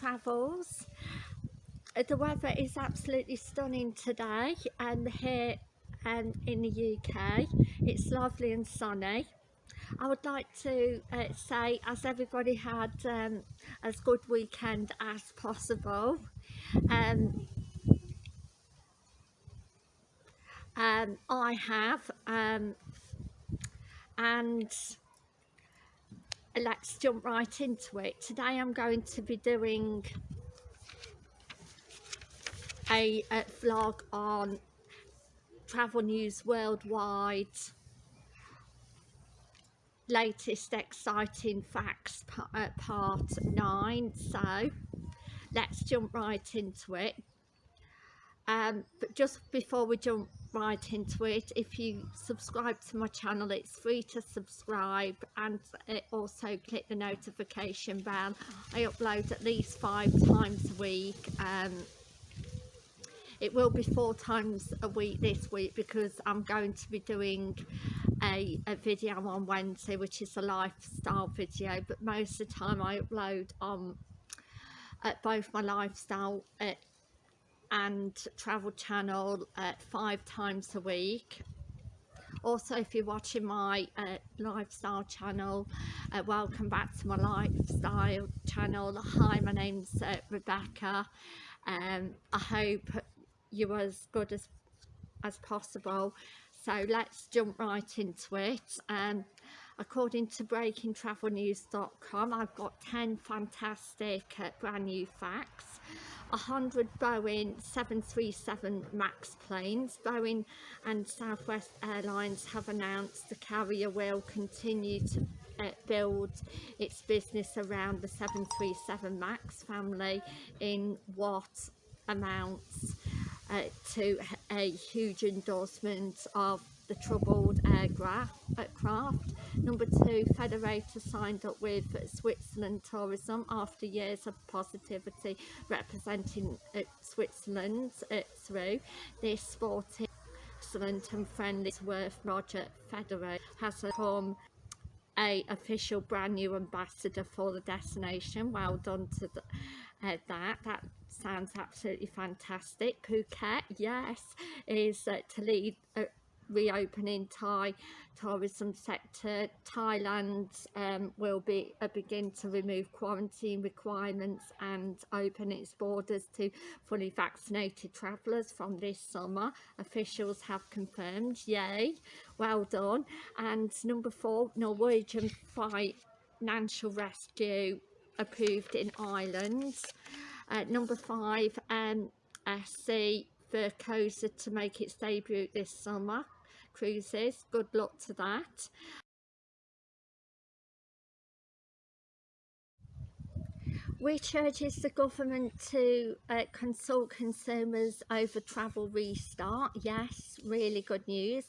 Travels. The weather is absolutely stunning today and here and in the UK it's lovely and sunny. I would like to uh, say as everybody had um, as good weekend as possible um, um, I have um, and let's jump right into it. Today I'm going to be doing a, a vlog on travel news worldwide latest exciting facts uh, part 9 so let's jump right into it um, but just before we jump right into it. If you subscribe to my channel it's free to subscribe and also click the notification bell. I upload at least five times a week um, it will be four times a week this week because I'm going to be doing a, a video on Wednesday which is a lifestyle video but most of the time I upload on at both my lifestyle uh, and travel channel uh, five times a week. Also if you're watching my uh, lifestyle channel uh, welcome back to my lifestyle channel. Hi my name's uh, Rebecca. Um, I hope you're as good as as possible. So let's jump right into it. Um, according to breakingtravelnews.com I've got 10 fantastic uh, brand new facts 100 Boeing 737 MAX planes. Boeing and Southwest Airlines have announced the carrier will continue to uh, build its business around the 737 MAX family in what amounts uh, to a huge endorsement of the troubled aircraft. Number two, Federer signed up with Switzerland Tourism after years of positivity representing uh, Switzerland uh, through this sporting excellent and friendly worth Roger Federer has become a official brand new ambassador for the destination. Well done to the, uh, that. That sounds absolutely fantastic. Phuket yes is uh, to lead uh, reopening Thai tourism sector. Thailand um, will be uh, begin to remove quarantine requirements and open its borders to fully vaccinated travellers from this summer. Officials have confirmed. Yay, well done. And number four, Norwegian financial rescue approved in Ireland. Uh, number five, um, SC Cosa to make its debut this summer cruises good luck to that. Which urges the government to uh, consult consumers over travel restart. Yes really good news.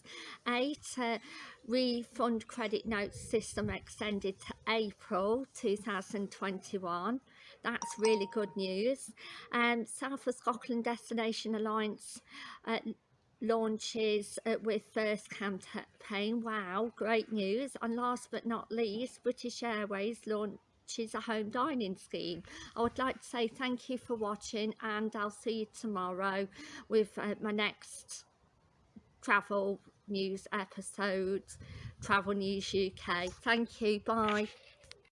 Eight uh, refund credit note system extended to april 2021 that's really good news. And um, south of scotland destination alliance uh, launches uh, with first campaign wow great news. And last but not least british airways launches a home dining scheme. I would like to say thank you for watching and i'll see you tomorrow with uh, my next travel news episode travel news uk thank you. Bye